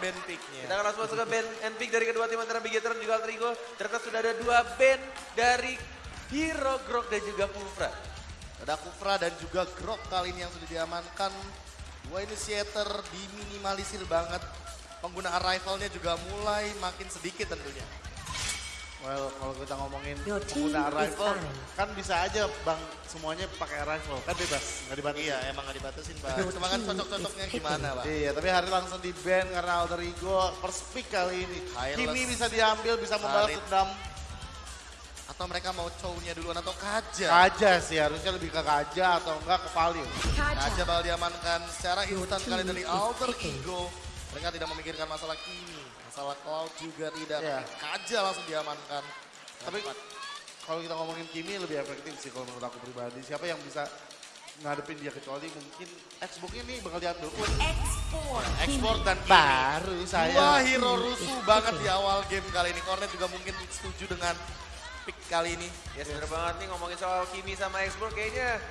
band picknya. Kita akan langsung masuk ke band and pick dari kedua tim antara Bigetron dan juga Alter Ego. Ternyata sudah ada dua band dari Hero Grok dan juga Kufra. Ada Kufra dan juga Grok kali ini yang sudah diamankan. Dua initiator diminimalisir banget. Penggunaan rifle-nya juga mulai makin sedikit tentunya. Well, kalau kita ngomongin is rifle, kan bisa aja bang semuanya pakai rifle, kan bebas, nggak dibatasi. Iya, emang gak dibatasin, Pak. Cuma kan cocok-cocoknya gimana, Pak? Iya, tapi hari langsung di ban karena alter ego first pick kali ini. Kimi bisa diambil, bisa membalas dendam. Atau mereka mau chow-nya duluan atau kaja? Kaja sih, harusnya lebih ke Kaja atau enggak ke Valio. Kaja Kaja. bakal diamankan secara instan kali dari Alter. Ego. Mereka tidak memikirkan masalah Kimi. Masalah Cloud juga tidak. Tapi Kaja langsung diamankan. Tapi kalau kita ngomongin Kimi lebih efektif sih kalau menurut aku pribadi. Siapa yang bisa ngadepin dia kecuali mungkin Xbox ini bakal diambil pun. Export. Ekspor dan Kimi. Baru saya. Dua hero rusuh banget di awal game kali ini. Cornet juga mungkin setuju dengan pick kali ini. Ya bener banget nih ngomongin soal Kimi sama Export kayaknya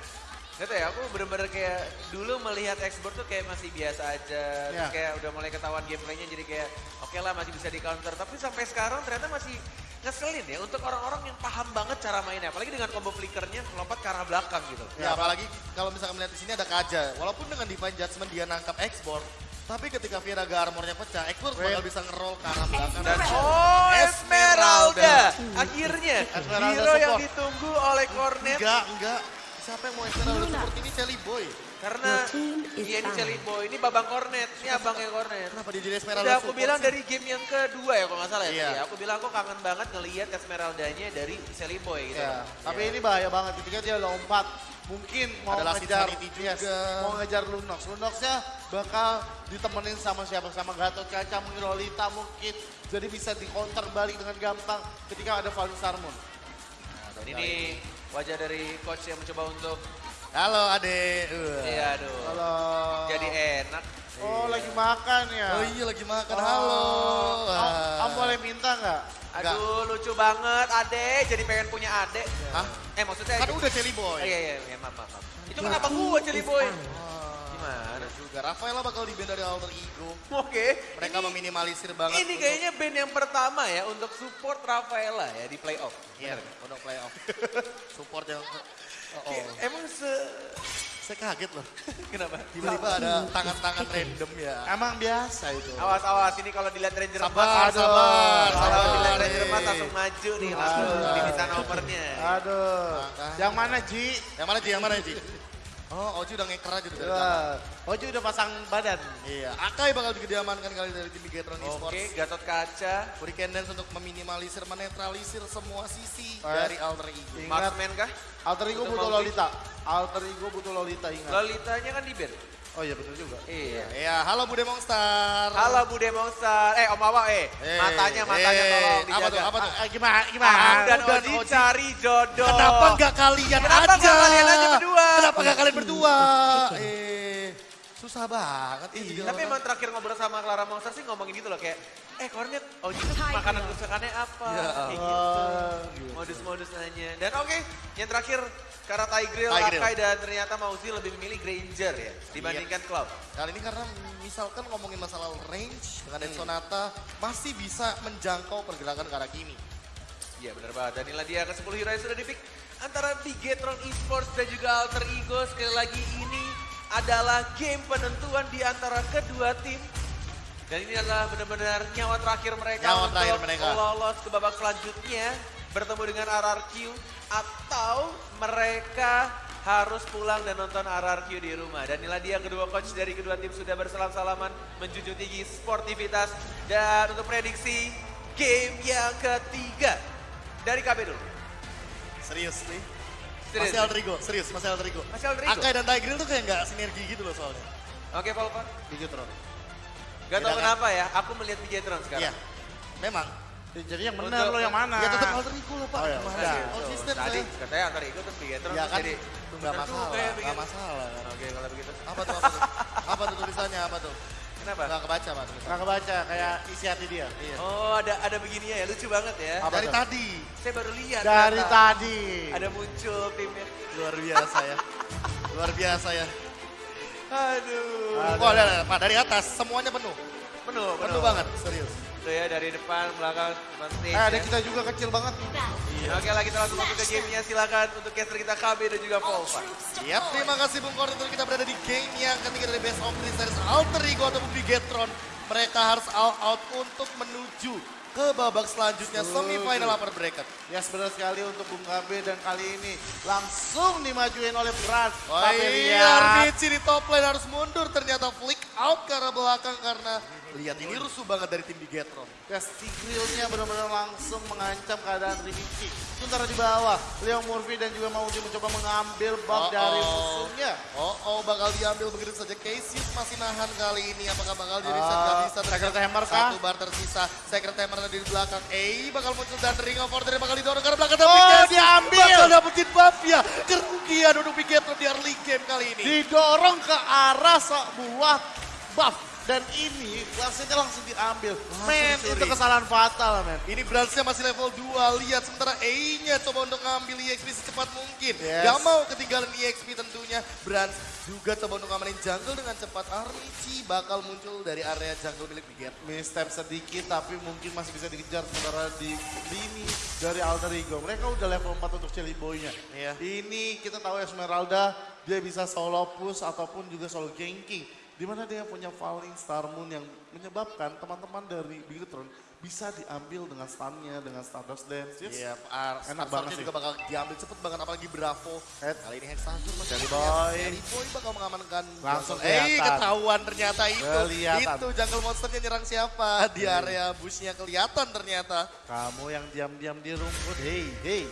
Gak tau ya, aku bener-bener kayak dulu melihat Export tuh kayak masih biasa aja. Terus Ya. kayak udah mulai ketahuan gameplaynya jadi kayak oke lah masih bisa di counter. Tapi sampai sekarang ternyata masih ngeselin ya untuk orang-orang yang paham banget cara mainnya. Apalagi dengan combo flickernya lompat ke arah belakang gitu. Ya, apalagi kalau misalkan melihat di sini ada Kaja. Walaupun dengan Divine Judgment dia nangkap ekspor, tapi ketika Viraga armornya pecah, ekspor bakal bisa nge-roll ke arah belakang. Dan Esmeralda. oh Esmeralda, Hmm. akhirnya Esmeralda hero yang support. ditunggu oleh Cornet Enggak, enggak. Siapa yang mau Esmeralda Luna. seperti ini? Shelly Boy. karena dia ini. Jelly Boy, ini babang Cornet, ini abangnya Cornet. Kenapa dia jadi Esmeralda Udah aku bilang sih? dari game yang kedua ya kalau nggak salah ya. Iya. ya. Aku bilang aku kangen banget ngelihat Esmeraldanya dari Sally Boy gitu. Ya, tapi ini bahaya banget ketika dia lompat. Mungkin mau Ada Last ngejar, yes, mau ngejar Lunox. Lunoxnya bakal ditemenin sama siapa? Sama Gatot Kaca, mungkin Lolita mungkin. Jadi bisa di counter balik dengan gampang ketika ada Valus Harmon. Dan ini wajah dari coach yang mencoba untuk Halo Ade. Uh. iya aduh. Kalau Jadi enak. Oh lagi makan ya. Oh iya lagi makan. Oh. Halo. Am boleh minta nggak? Enggak. Aduh lucu banget Ade, jadi pengen punya Ade. Hah? Eh maksudnya Kan udah Oh, Boy. iya iya iya maaf maaf. Itu Your kenapa gua is Boy? Juga. Rafaela bakal di band dari Alter Ego. Oke. Mereka ini, meminimalisir banget. ini kayaknya band yang pertama ya untuk support Rafaela ya di playoff. Iya, untuk playoff. Support yang... Oh, oh. Emang se... Saya kaget loh. Kenapa? Tiba-tiba ada tangan-tangan random ya. Emang biasa itu. Awas awas ini kalau dilihat Ranger Sabar, emas, sabar, Kalau sabar. dilihat Ranger nih. emas langsung maju nih, langsung Aduh. diminta nomornya. Aduh. Yang mana Ji? Yang mana Ji? Yang mana Ji? Oh, Oji udah ngeker aja tuh dari. Wah, Oji udah pasang badan. Iya, Akai bakal juga diamankan kali dari tim Bigetron Esports. Oke, Gatot Kaca, Hurricane Dance untuk meminimalisir, menetralisir semua sisi Eh. dari Alter Ego. Ingat. Marksman kah? Alter Ego butuh. Lolita. Alter Ego butuh Lolita ingat. Lolitanya kan di band. Oh iya betul juga. Iya. Iya, halo Bude Monster. Halo Bude Monster. Eh Om Awang eh. Eh, matanya matanya eh, tolong apa dijaga. tuh, apa tuh? Ah, gimana? Gimana? Ahang dan dan Oji Oji. cari jodoh. Kenapa nggak kalian Kenapa aja? nggak kalian aja berdua? Kenapa nggak kalian berdua? eh, susah banget. Iya. Tapi emang terakhir ngobrol sama Clara Monster sih ngomongin gitu loh kayak, eh Cornet, Oji tuh makanan kesukaannya apa? Ya, Kayak gitu. Oh, gitu. Modus-modus nanya. Dan oke, yang terakhir karena Tigreal, Tigreal. Akai dan ternyata Mauzi lebih memilih Granger ya dibandingkan Cloud. Kali ini karena misalkan ngomongin masalah range dengan Dead Sonata masih bisa menjangkau pergerakan ke arah Kimi. Iya benar banget. Dan inilah dia ke-10 hero yang sudah dipick antara Bigetron Esports dan juga Alter Ego. Sekali lagi ini adalah game penentuan di antara kedua tim. Dan ini adalah benar-benar nyawa terakhir mereka Nyawa untuk terakhir mereka. lolos ke babak selanjutnya. Bertemu dengan RRQ atau mereka harus pulang dan nonton RRQ di rumah. Dan inilah dia kedua coach dari kedua tim sudah bersalam-salaman menjunjung tinggi sportivitas. Dan untuk prediksi game yang ketiga dari KB dulu. Serius nih. Serius? Masih Alter Ego, serius, masih Alter Ego. Masih Alter Ego? Akai dan Tigreal tuh kayak nggak sinergi gitu loh soalnya. Oke, Volkan. Bigetron. Gak tau kan? kenapa ya, aku melihat Bigetron sekarang. Iya, memang. Ya, Jadi yang benar lo yang mana? Ya tetap Alter Ego lah Pak. Oh, ya, Gimana udah. sih? Konsisten Tadi saya. katanya antara Ego terus Bigetron Ya terus kan jadi masalah, juga ya nggak Bigetron. masalah. kan. Oke, kalau begitu. Apa tuh, apa tuh? Apa tuh tulisannya, apa tuh? Kenapa? Nggak kebaca Pak tulisannya. Nggak kebaca kayak isi hati dia. Iya. Oh, ada ada begininya ya, lucu banget ya. Apa Dari tuh? tadi. Saya baru lihat. Dari ternyata. tadi. Ada muncul timnya. Luar biasa ya. Luar biasa ya. Aduh. Aduh. Oh, ada, ada, Pak, dari atas semuanya penuh. Penuh, penuh. Penuh banget, serius. Tuh ya dari depan, belakang, stage. Eh, ada ya. kita juga kecil banget. Oke lah kita langsung masuk ke gamenya. Silakan untuk caster kita KB dan juga Volva. Yap, terima kasih Bung Koordinator kita berada di game yang ketiga dari Best of Three Series Alter Ego ataupun Bigetron. Mereka harus all out untuk menuju ke babak selanjutnya semifinal upper bracket. Ya benar sekali untuk Bung KB dan kali ini langsung dimajuin oleh Brad. Wah Tapi iya. Armici di top lane harus mundur ternyata flick out ke arah belakang karena lihat ini rusuh banget dari tim Bigetron. Ya Tigreal-nya benar-benar langsung mengancam keadaan Rimichi. Sementara di bawah, Leo Murphy dan juga Mauji mencoba mengambil buff Oh, dari musuhnya. Oh, oh bakal diambil begitu saja. Cassius masih nahan kali ini. Apakah bakal di reset? Ah, Gak bisa. Secret Hammer kah? Satu bar tersisa. Secret Hammer ada di belakang. Eh, bakal muncul dan Ring of Order bakal didorong ke belakang. Tapi Oh, diambil. Bakal dapetin buff ya. Kerugian untuk Bigetron di early game kali ini. Didorong ke arah sebuah buff. Dan ini klasiknya langsung diambil. Men, itu kesalahan fatal men. Ini Bransnya masih level 2. Lihat sementara E-nya coba untuk ngambil EXP secepat mungkin. Yes. Gak mau ketinggalan EXP tentunya. Brans juga coba untuk ngamanin jungle dengan cepat. Armici bakal muncul dari area jungle milik Biget. Misstep sedikit tapi mungkin masih bisa dikejar sementara di lini dari Alter Ego. Mereka udah level 4 untuk Celi Boy-nya. Iya. Ini kita tahu Esmeralda dia bisa solo push ataupun juga solo ganking. Di mana dia punya Falling Star Moon yang menyebabkan teman-teman dari Bigetron bisa diambil dengan stunnya, dengan Stardust Dance. Yes. Iya, Ar Enak Enak banget sih. juga bakal diambil cepet banget apalagi Bravo. Head. Kali ini Hexagon masih Jelly. Boy. Jelly Boy bakal mengamankan. Langsung. Eh, ketahuan ternyata itu. Kelihatan. Itu jungle monsternya nyerang siapa? Di area bushnya kelihatan ternyata. Kamu yang diam-diam di rumput, hei, hei,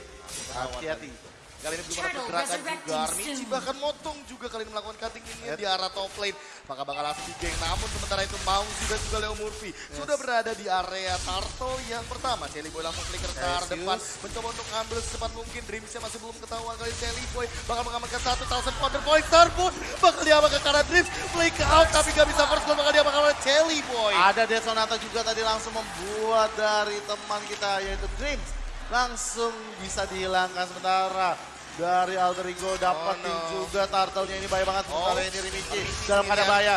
hati-hati. Kali ini belum ada pergerakan juga. Armici bahkan motong juga kali ini melakukan cutting ini di arah top lane. Maka bakal langsung di geng. Namun sementara itu Mauzi dan juga Leo Murphy sudah berada di area Turtle yang pertama. Jelly Boy langsung flicker ke arah depan. Mencoba untuk ngambil secepat mungkin. Dreamsnya masih belum ketahuan kali Jelly Boy. Bakal mengamankan satu thousand counter point. Starboot bakal diamankan ke arah Dreams. Flick out tapi gak bisa first blood. Bakal diamankan oleh Jelly Boy. Ada Dead Sonata juga tadi langsung membuat dari teman kita yaitu Dreams. Langsung bisa dihilangkan sementara. Dari Alter Ego dapetin Oh, no. juga turtle-nya ini bahaya banget. Oh, Sementara ini Rimichi dalam keadaan ya. bahaya.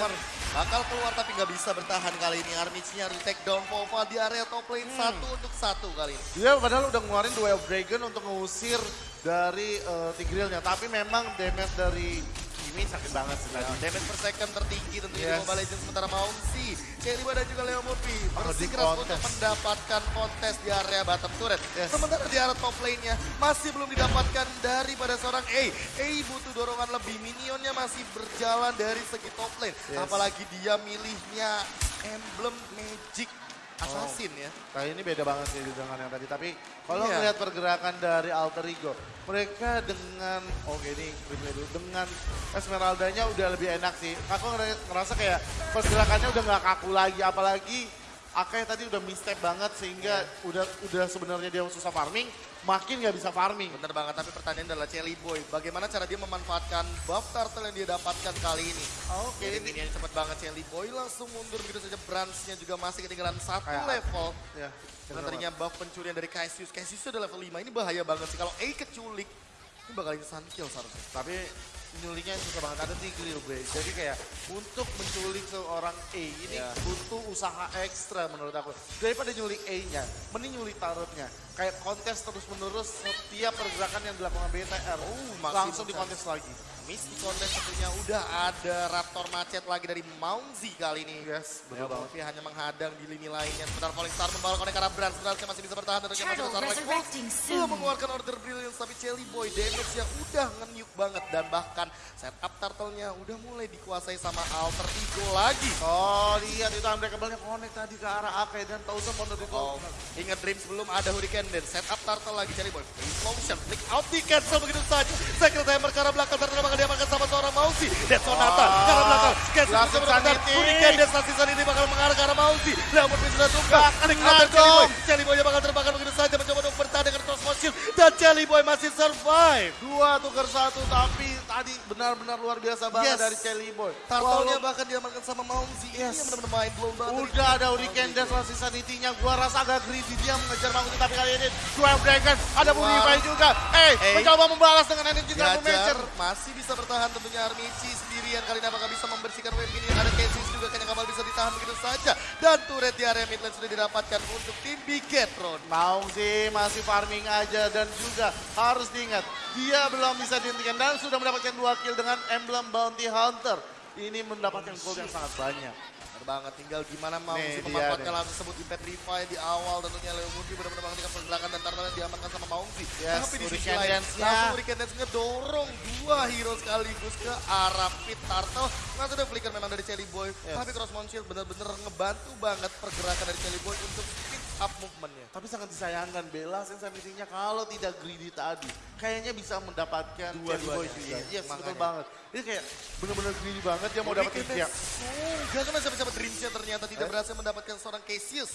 Hammer. Bakal keluar tapi nggak bisa bertahan kali ini. Armici-nya harus take down Pova di area top lane satu untuk satu kali ini. Dia padahal udah ngeluarin dua Dragon untuk ngusir dari uh, Tigreal-nya. Tapi memang damage dari ini sakit banget sih tadi. Damage per second tertinggi tentunya Yes. di Mobile Legends sementara Maungsi, Cherry dan juga Leo Murphy Oh, bersikeras untuk kontes. mendapatkan kontes di area bottom turret. Yes. Sementara di area top lane-nya masih belum didapatkan daripada seorang A. A butuh dorongan lebih, minionnya masih berjalan dari segi top lane. Yes. Apalagi dia milihnya emblem Magic Assassin ya. Nah ini beda banget sih dengan yang tadi. Tapi kalau Iya. melihat pergerakan dari Alter Ego, mereka dengan, oke ini replay dulu, dengan Esmeraldanya udah lebih enak sih. Aku ngera- ngerasa kayak pergerakannya udah nggak kaku lagi, apalagi Akai tadi udah misstep banget sehingga udah udah sebenarnya dia susah farming, makin nggak bisa farming. Bener banget, tapi pertanyaan adalah Jelly Boy. Bagaimana cara dia memanfaatkan buff turtle yang dia dapatkan kali ini? Oke, Jadi ini cepet banget Jelly Boy langsung mundur begitu saja. Branch-nya juga masih ketinggalan satu Kayak- level. ya. Tadinya buff pencurian dari Cassius. Cassius udah level 5, ini bahaya banget sih. Kalau A keculik, ini bakal instant kill seharusnya. Tapi nyuliknya susah banget ada Tigreal gue. Jadi kayak untuk menculik seorang A ini Ya. butuh usaha ekstra menurut aku. Daripada nyulik A-nya, mending nyulik tarotnya. Kayak kontes terus menerus setiap pergerakan yang dilakukan BTR. Oh, langsung dikontes lagi. Miss di kontes tentunya udah ada Raptor macet lagi dari Maungzi kali ini. Yes, betul Leo banget. Hanya menghadang di lini lainnya. Sebentar Falling Star membawa konek arah Branch. Sebenarnya masih bisa bertahan. Dan masih Turtle lagi. resurrecting soon. mengeluarkan order brilliance tapi Jelly Boy damage yang udah nge-nuke banget dan bahkan setup turtle-nya udah mulai dikuasai sama Alter Ego lagi. Oh, lihat itu unbreakable-nya connect tadi ke arah Akai dan Thousand Pounder di Oh, ingat Dreams belum ada Hurricane dan setup turtle lagi Jelly Boy. Explosion, flick out di cancel begitu saja. Secret Hammer ke arah belakang turtle bakal diamankan sama seorang Mausi. Dead Sonata ke arah belakang. Langsung bisa. Sanity. Hurricane dan Sasi ini bakal mengarah ke arah Mausi. Leo Murphy sudah. Gak Flick kena dong. Jelly Boy bakal terbakar Boy masih survive. Dua tukar satu tapi tadi benar-benar luar biasa banget Yes. dari Celi Boy. Turtle-nya bahkan diamankan sama Mausi. Yes. Ini benar-benar main blow banget. Udah ada Hurricane dan masih sanitinya. Gua rasa agak greedy dia mengejar Manguti tapi kali ini dua Dragon. Ada Wow. Purify juga. Eh, Eh. mencoba membalas dengan energi Major. masih bisa bertahan tentunya Armici sendirian kali ini apakah bisa membersihkan wave ini ada Casey juga kayaknya Kamal bisa ditahan begitu saja. Dan turret di area mid lane sudah didapatkan untuk tim Bigetron. Sih masih farming aja dan juga harus diingat dia belum bisa dihentikan dan sudah mendapatkan dua kill dengan emblem Bounty Hunter. Ini mendapatkan gold yang sangat banyak. Benar banget, tinggal gimana mau Nih, memanfaatkan langsung sebut di Petrify di awal tentunya Leo Mundi benar-benar menghentikan pergerakan dan tartannya diamankan sama Maungsi. Yes, Tapi di sisi lain, langsung Hurricane Dance ngedorong dua hero sekaligus ke arah Pit Turtle. Nggak sudah flicker memang dari Celi Boy, Yes. tapi Cross Mount Shield benar-benar ngebantu banget pergerakan dari Celi Boy untuk up movementnya. Tapi sangat disayangkan Bella sensasinya kalau tidak greedy tadi. Kayaknya bisa mendapatkan Dua-duanya. Boy juga. Iya, Yes, betul banget. Ini kayak bener-bener greedy banget dia mau dapetin dia. Enggak kena siapa-siapa Dreamsnya ternyata tidak Eh? berhasil mendapatkan seorang Cassius.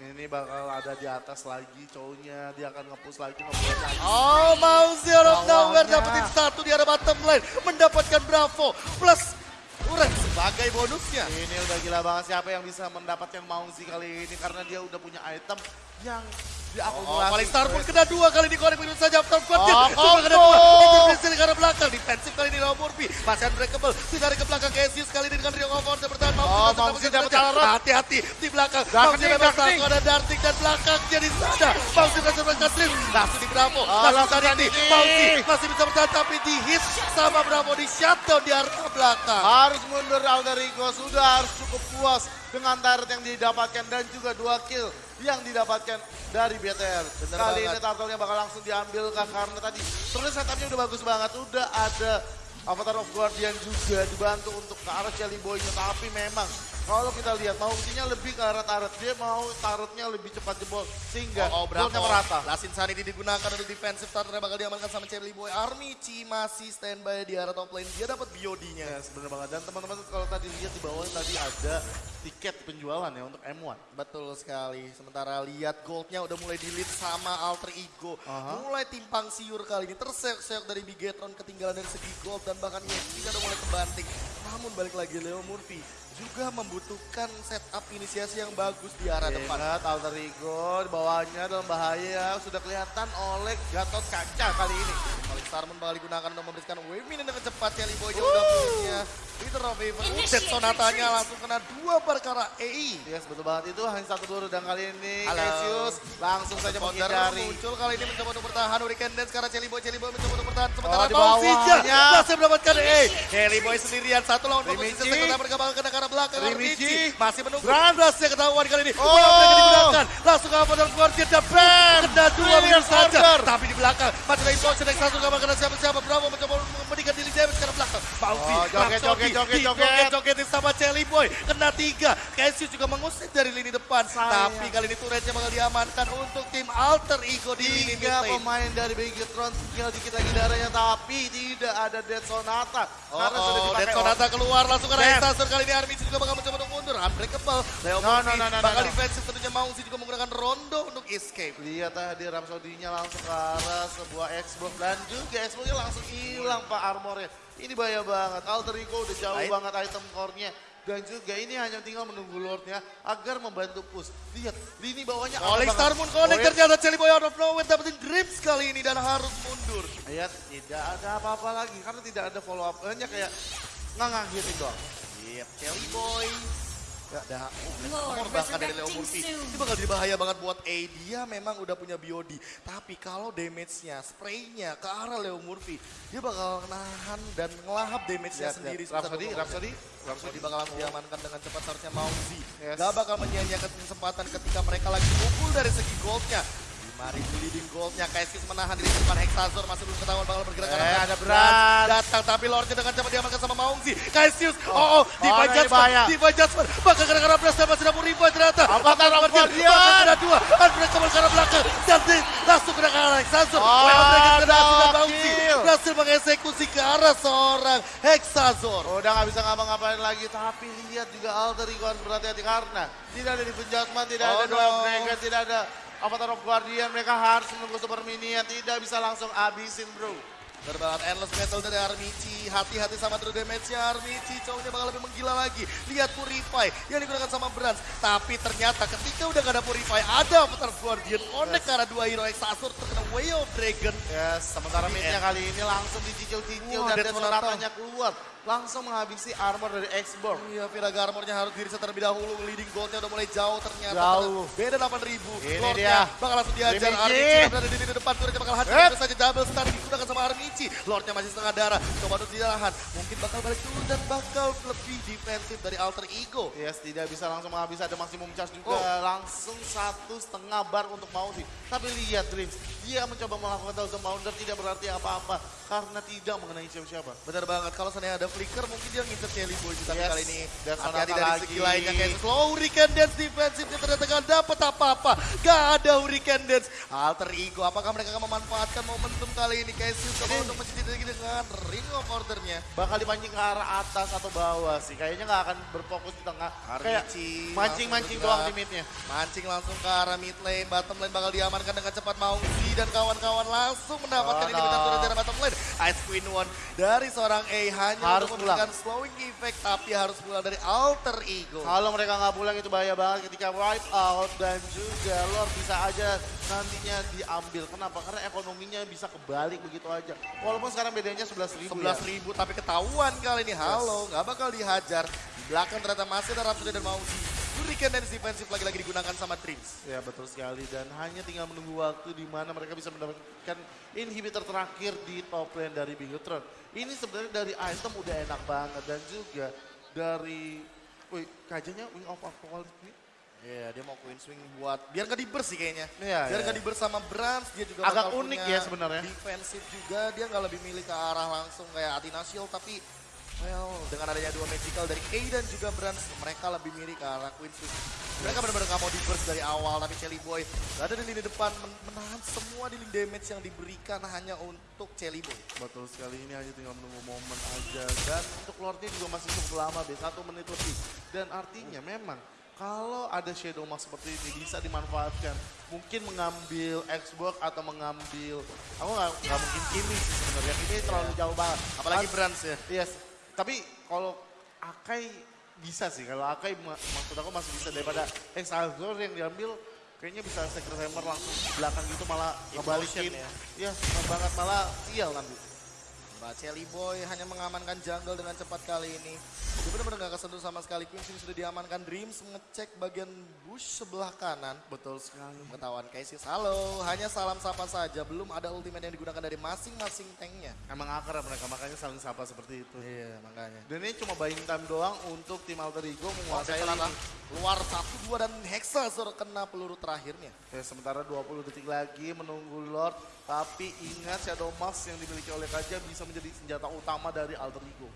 Ini bakal ada di atas lagi cowoknya. Dia akan nge-push lagi, nge-push lagi. Oh, mau Zero Nowhere dapetin satu di arah bottom lane. Mendapatkan Bravo plus sebagai bonusnya. Ini udah gila banget siapa yang bisa mendapatkan Maungsi kali ini karena dia udah punya item yang Oh, diakumulasi. paling star pun kena dua kali dikorek begitu saja After Squadnya. Oh, Cuma kena dua. Intervensi ke arah belakang. Defensif kali ini Leo Murphy. Masih unbreakable. Ditarik ke belakang Cassius kali ini dengan Rio of Order bertahan. Oh, tetap dapat. Alarm. Hati-hati di belakang. Bebas Darkening. langsung ada Darting dan belakangnya di sana. Maungsi berhasil melakukan stream. Langsung di Bravo. Oh, Langsung tadi. Maungsi masih bisa bertahan tapi di hit sama Bravo di shutdown di arah belakang. Harus mundur Alderico, sudah harus cukup puas dengan turret yang didapatkan dan juga dua kill yang didapatkan dari BTR. Bener Kali banget. ini turtle-nya bakal langsung diambil kan karena tadi terus setupnya udah bagus banget, udah ada Avatar of Guardian juga dibantu untuk ke arah Jelly Boy-nya tapi memang kalau kita lihat Maungsinya lebih ke arah turret, dia mau turretnya lebih cepat jebol sehingga Oh, oh Bravo. goldnya merata. Lasin Sanity digunakan untuk defensive starternya bakal diamankan sama Charlie Boy. Armici masih standby di arah top lane. Dia dapat BOD-nya. Yes, bener banget. Dan teman-teman kalau tadi lihat di bawah tadi ada tiket penjualan ya untuk M1. Betul sekali. Sementara lihat goldnya udah mulai di lead sama alter ego. Aha. Mulai timpang siur kali ini. Terseok-seok dari Bigetron ketinggalan dari segi gold. Dan bahkan EXP udah mulai kebanting. Namun balik lagi Leo Murphy juga membutuhkan setup inisiasi yang bagus di arah depan. Ingat Alter Ego di bawahnya dalam bahaya sudah kelihatan oleh Gatot Kaca kali ini. Paling Starman bakal digunakan untuk memberikan wave dengan cepat. Charlie Boy udah punya Peter of Even. Sonatanya langsung kena dua perkara EI. Yes, betul banget itu hanya satu peluru dan kali ini Halo. Cassius langsung saja menghindari. muncul kali ini mencoba untuk bertahan Hurricane Dance karena Jelly Boy, Jelly Boy mencoba untuk bertahan sementara Oh, bawahnya. masih mendapatkan E. Jelly Boy sendirian satu lawan mereka bakal kena ke arah belakang Rimichi. Rimichi masih menunggu Brand. Blastnya ketahuan kali ini Oh. Digunakan langsung apa dan Guardian dan Brand kena dua begitu saja. Tapi di belakang masih ada impulsion Next satu gak kena siapa-siapa. Bravo mencoba memberikan diri damage ke arah belakang. Bausi Oh, joget, joget, joget, joget. jogetin sama Jelly Boy. Kena tiga. Cassius juga mengusir dari lini depan. Tapi kali ini turretnya bakal diamankan untuk tim Alter Ego di lini Tiga pemain dari Bigetron tinggal dikit lagi darahnya tapi tidak ada Dead Sonata. Oh, karena sudah oh, dipakai Dead Sonata keluar langsung ke. Rexasur kali ini Armin juga bakal mencoba untuk mundur. Unbreakable. Leo No, no, no, no, bakal defensif tentunya Maungsi juga menggunakan Rondo untuk escape. Lihat tadi Rhapsody-nya langsung ke arah sebuah Xbox dan juga Xbox-nya langsung hilang Pak armornya. Ini bahaya banget. Alter Ego udah jauh Baik. banget item core-nya. Dan juga ini hanya tinggal menunggu Lord-nya agar membantu push. Lihat, lini bawahnya Oleh. Star Moon Connect ternyata Jelly Boy out of nowhere dapetin Grips kali ini dan harus mundur. Lihat, tidak ada apa-apa lagi karena tidak ada follow up. Hanya kayak ngangang gitu doang. Yep, Jelly Boy. Ya, ada Lord, bahkan dari Leo Murphy. Ini bakal jadi bahaya banget buat A. Dia memang udah punya BOD. Tapi kalau damage-nya, spray-nya ke arah Leo Murphy, dia bakal nahan dan ngelahap damage-nya Lihat, sendiri. lihat. Rhapsody, Rhapsody, Rhapsody bakalan diamankan dengan cepat seharusnya Mauzi. Yes. Gak bakal menyia-nyiakan kesempatan ketika mereka lagi unggul dari segi goldnya. 5000 leading goldnya, Cassius menahan diri depan Hexazor masih belum ketahuan bakal bergerak Eh, arah ada. Brand. Datang tapi Lordnya dengan cepat diamankan sama Maungzi. Cassius, oh, oh, Diva Oh, ini Judgment, bahaya. Diva Judgment. Bakal gara-gara Blast masih dapur Riva ternyata. Of Bakal Guardian. Bakal kena dua, Unbreakable arah belakang. Dan di- langsung kena ke arah Hexazor. Oh, mereka kena dan Maungzi. Berhasil mengeksekusi ke arah seorang Hexazor. Udah nggak bisa ngapa-ngapain lagi, tapi lihat juga Alter Ego harus berhati-hati karena tidak ada di penjatman, tidak Oh, ada dua no. Dragon, tidak ada Avatar of Guardian, mereka harus menunggu Super Minion, tidak bisa langsung abisin bro. Banget, endless battle dari Armici. Hati-hati sama true damage-nya Armici. Cowoknya bakal lebih menggila lagi. Lihat Purify yang digunakan sama Brans. Tapi ternyata ketika udah gak ada Purify, ada Avatar Guardian. Connect karena dua hero Exasur terkena Way of Dragon. Yes, sementara midnya kali ini langsung dicicil-cicil Wah, dan Sonata. keluar. Langsung menghabisi armor dari X-Borg. Iya, Viraga armornya harus diri terlebih dahulu. Leading goldnya udah mulai jauh ternyata. Jauh. Beda 8000. Ini Lordnya dia. bakal langsung. Primici. Armici berada di lini depan. Turretnya bakal hancur. Terus saja double stun digunakan sama Armici. Lordnya masih setengah darah. Coba untuk ditahan. Mungkin bakal balik dulu dan bakal lebih defensif dari Alter Ego. Yes, tidak bisa langsung menghabisi ada maksimum charge juga. Oh. Langsung satu setengah bar untuk Mausi. Tapi lihat Dreams, dia mencoba melakukan thousand pounder tidak berarti apa-apa. Karena tidak mengenai siapa-siapa. Bener banget, kalau seandainya ada flicker mungkin dia ngincer Jelly Boy. Tapi Yes, kali ini dan hati-hati dari lagi. segi lainnya kayak slow Hurricane Dance defensifnya ternyata gak dapet apa-apa. Gak ada Hurricane Dance. Alter Ego, apakah mereka akan memanfaatkan momentum kali ini? Kayak sih coba untuk mencintai lagi dengan Ring of Order-nya. Bakal dipancing ke arah atas atau bawah sih. Kayaknya nggak akan berfokus di tengah. Kayak mancing-mancing doang bergerak. limitnya. Mancing langsung ke arah mid lane, bottom lane bakal diamankan dengan cepat Maungsi dan kawan-kawan langsung mendapatkan Oh, ini no. dari bottom lane. Ice Queen One dari seorang A hanya Harus pulang. slowing effect tapi harus pulang dari Alter Ego. Kalau mereka nggak pulang itu bahaya banget ketika wipe out dan juga Lord bisa aja nantinya diambil. Kenapa? Karena ekonominya bisa kebalik begitu aja. Walaupun sekarang bedanya 11 ribu 11 ribu tapi ketahuan kali ini halo nggak bakal dihajar di belakang ternyata masih ada Rhapsody dan Mausi Hurricane Dance defensif lagi-lagi digunakan sama Dreams Ya betul sekali dan hanya tinggal menunggu waktu di mana mereka bisa mendapatkan inhibitor terakhir di top lane dari Bigetron. Ini sebenarnya dari item udah enak banget dan juga dari Wih, kajanya Wing of Apocalypse ini Iya dia mau Queen Swing buat biar nggak di burst sih kayaknya Iya, biar iya. nggak di burst sama Brans dia juga Agak unik ya sebenarnya. defensif juga dia nggak lebih milih ke arah langsung kayak Athena Shield tapi well dengan adanya dua magical dari A dan juga Brans mereka lebih milih ke arah Queen Swing mereka benar-benar nggak mau di burst dari awal tapi Chelly Boy ada di lini depan men- menahan semua di lini damage yang diberikan hanya untuk Chelly Boy. Betul sekali ini hanya tinggal menunggu momen aja. Dan untuk Lordnya juga masih cukup lama deh satu menit lebih. Dan artinya memang kalau ada Shadow Mask seperti ini bisa dimanfaatkan. Mungkin mengambil Xbox atau mengambil aku nggak mungkin Kimi sih sebenarnya. Ini terlalu jauh banget. Apalagi Brans ya. Yes tapi kalau Akai bisa sih kalau Akai ma- maksud aku masih bisa daripada Exaltor yang diambil kayaknya bisa Secret Hammer langsung belakang gitu malah ngebalikin ya. ya banget malah sial nanti Mbak Chelly Boy hanya mengamankan jungle dengan cepat kali ini. Dia benar-benar gak kesentuh sama sekali. Queen Swing sudah diamankan. Dreams ngecek bagian bush sebelah kanan. betul sekali Pengetahuan Casey halo. Hanya salam sapa saja. Belum ada ultimate yang digunakan dari masing-masing tanknya. Emang akrab mereka, makanya saling sapa seperti itu. Iya makanya. Dan ini cuma buying time doang untuk tim Alter Ego menguasai lini. Luar 1, 2 dan Hexa suruh kena peluru terakhirnya. Ya, sementara 20 detik lagi menunggu Lord. Tapi ingat Shadow Mask yang dimiliki oleh Kaja bisa menjadi senjata utama dari Alter Ego.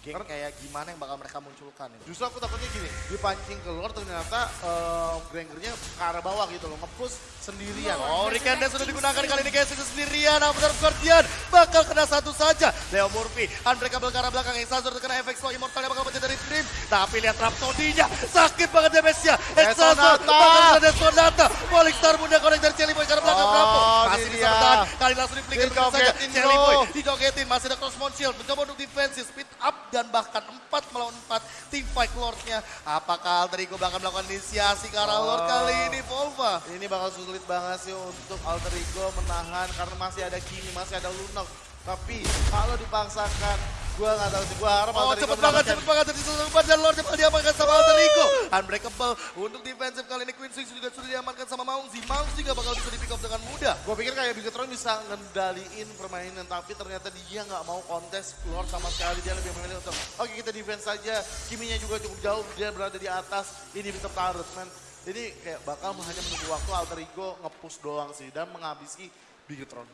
Geng kayak gimana yang bakal mereka munculkan ini. Justru aku takutnya gini, dipancing keluar ternyata eh, Grangernya ke arah bawah gitu loh, ngepush sendirian. Oh, Rikanda sudah digunakan kali ini Casey sendirian. Avatar Guardian bakal kena satu saja. Leo Murphy, Unbreakable ke arah belakang. Exazor terkena efek slow Immortal yang bakal pecah dari Dream. Tapi lihat Rhapsody-nya, sakit banget damage-nya. Exazor Sonata. bakal kena Sonata. Falling Star Bunda connect dari Chelly Boy ke arah belakang. Oh, Bravo masih bisa bertahan. Kali langsung di flicker saja. Dijogetin, Chelly bro. Boy dijogetin. Masih ada Crossmount Shield. Mencoba untuk defensive, speed up dan bahkan 4 melawan 4 tim fight Lord-nya. Apakah Alter Ego bakal melakukan inisiasi ke arah Lord Oh. kali ini, Volva? Ini bakal sulit banget sih untuk Alter Ego menahan karena masih ada Kimi, masih ada Lunok. Tapi kalau dipaksakan, gua nggak tahu sih. Gua harap Oh Alter Ego cepet banget, cepet banget dari umpan dan Lord cepat diamankan sama Alter Ego. Unbreakable untuk defensif kali ini Queen Swing juga sudah diamankan sama Maungzi. Maungzi juga bakal bisa di pick up dengan mudah. Gue pikir kayak Bigetron bisa ngendaliin permainan, tapi ternyata dia nggak mau kontes keluar sama sekali. Dia lebih memilih untuk, oke kita defense saja. Kiminya juga cukup jauh, dia berada di atas. Ini bisa tarut, man. Jadi kayak bakal hanya menunggu waktu Alter Ego nge-push doang sih dan menghabisi Bigetron.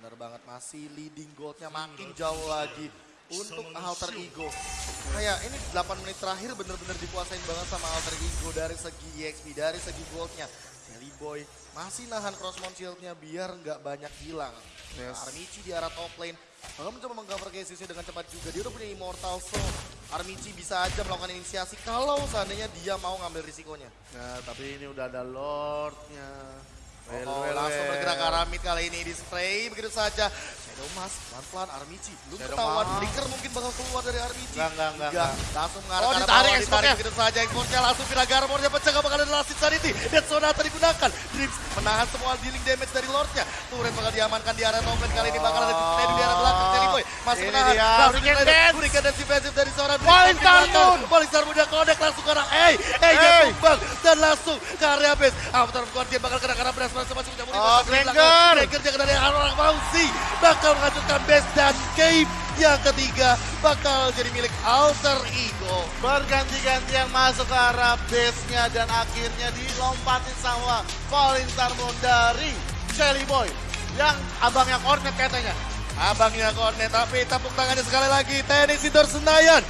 Bener banget masih leading goldnya makin jauh lagi untuk Alter Ego. Kayak ini 8 menit terakhir bener-bener dikuasain banget sama Alter Ego dari segi EXP, dari segi goldnya. Jelly Boy masih nahan Crossmount Shield-nya biar nggak banyak hilang. Yes. Armici di arah top lane. Bakal mencoba mengcover cases dengan cepat juga. Dia udah punya Immortal so Armici bisa aja melakukan inisiasi kalau seandainya dia mau ngambil risikonya. Nah, tapi ini udah ada Lordnya. Well, Oh, well, langsung well. bergerak ke arah mid kali ini di spray begitu saja. Shadow Mask pelan-pelan Armici belum Shadow ketahuan. Flicker mungkin bakal keluar dari Armici. Enggak, enggak, enggak, langsung mengarah Oh, ke arah ditarik bawah, ditarik begitu saja exportnya langsung Viraga Armornya pecah gak bakal ada last sanity. Dan Sonata digunakan. Dreams menahan semua dealing damage dari Lordnya. Turret bakal diamankan di area top lane kali ini bakal ada display di area belakang. Jelly Boy masih Ini menahan. dia, Langsung Hurricane di Dance. Hurricane Dance defensif dari seorang Falling Star Moon. Falling Star Moon yang connect langsung ke arah Hey, Hey, dia tumbang dan langsung ke area base. Avatar of Guardian bakal kena karena beras masing-masing. Oh, Granger. Granger jangan dari orang Fauzi bakal menghancurkan base dan Cave yang ketiga bakal jadi milik Alter Ego. Berganti-ganti yang masuk ke arah base-nya dan akhirnya dilompatin sama Falling Moon dari Shelly Boy. Yang abangnya kornet katanya. Abangnya Kornet tapi tepuk tangannya sekali lagi Teknik Sidor Senayan